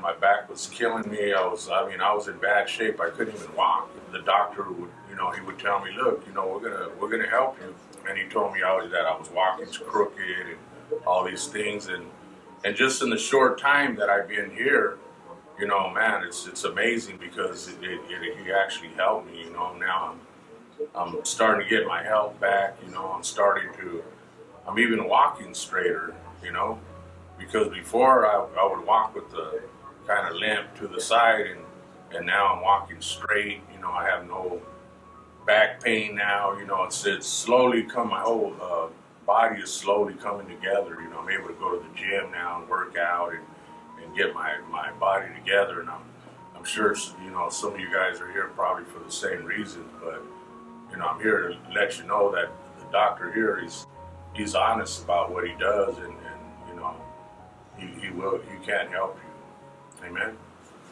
my back was killing me. I was, I mean, I was in bad shape. I couldn't even walk. The doctor would, you know, he would tell me, look, you know, we're gonna, we're gonna help you. And he told me I was, that I was walking crooked and all these things. And, and just in the short time that I've been here, you know, man, it's, it's amazing because it, it, it, he actually helped me, you know, now I'm, I'm starting to get my health back, you know, I'm starting to, I'm even walking straighter, you know, because before I, I would walk with the kind of limp to the side and, and now I'm walking straight, you know, I have no back pain now, you know, it's, it's slowly come, my whole uh, body is slowly coming together, you know, I'm able to go to the gym now and work out and, and get my, my body together and I'm, I'm sure, you know, some of you guys are here probably for the same reasons, but, you know, I'm here to let you know that the doctor here is, he's honest about what he does and, and you know, he, he will, he can't help you. Amen.